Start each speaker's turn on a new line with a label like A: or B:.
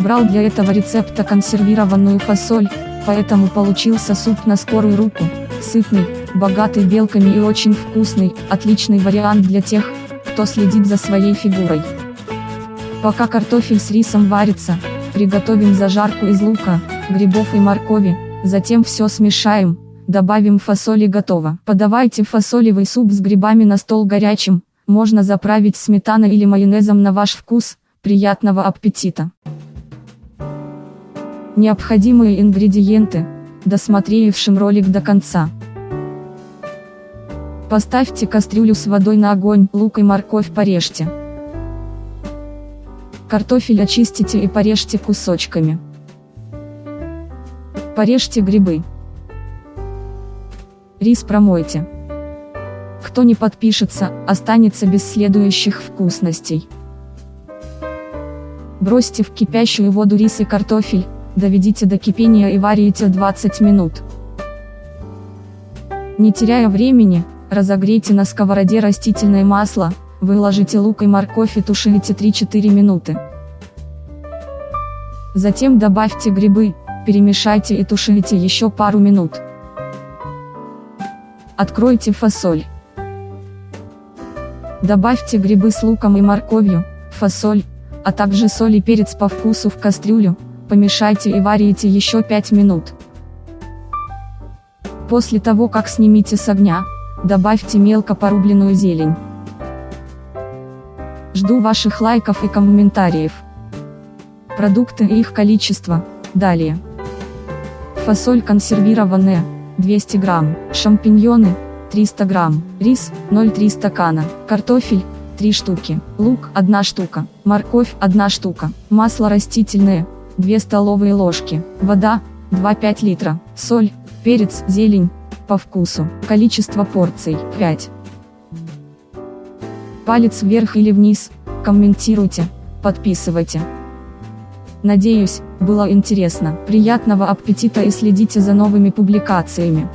A: Брал для этого рецепта консервированную фасоль, поэтому получился суп на скорую руку, сытный, богатый белками и очень вкусный, отличный вариант для тех, кто следит за своей фигурой. Пока картофель с рисом варится, приготовим зажарку из лука, грибов и моркови, затем все смешаем, добавим фасоль и готово. Подавайте фасолевый суп с грибами на стол горячим, можно заправить сметаной или майонезом на ваш вкус, приятного аппетита! Необходимые ингредиенты, досмотревшим ролик до конца. Поставьте кастрюлю с водой на огонь, лук и морковь порежьте. Картофель очистите и порежьте кусочками. Порежьте грибы. Рис промойте. Кто не подпишется, останется без следующих вкусностей. Бросьте в кипящую воду рис и картофель, доведите до кипения и варите 20 минут. Не теряя времени, разогрейте на сковороде растительное масло, выложите лук и морковь и тушите 3-4 минуты. Затем добавьте грибы, перемешайте и тушите еще пару минут. Откройте фасоль. Добавьте грибы с луком и морковью, фасоль, а также соль и перец по вкусу в кастрюлю, помешайте и варите еще 5 минут. После того как снимите с огня, добавьте мелко порубленную зелень. Жду ваших лайков и комментариев. Продукты и их количество, далее. Фасоль консервированная, 200 грамм, шампиньоны, 300 грамм, рис, 0,3 стакана, картофель, 3 штуки, лук, 1 штука, морковь, 1 штука, масло растительное, 2 столовые ложки, вода, 2-5 литра, соль, перец, зелень, по вкусу, количество порций, 5. Палец вверх или вниз, комментируйте, подписывайте. Надеюсь, было интересно. Приятного аппетита и следите за новыми публикациями.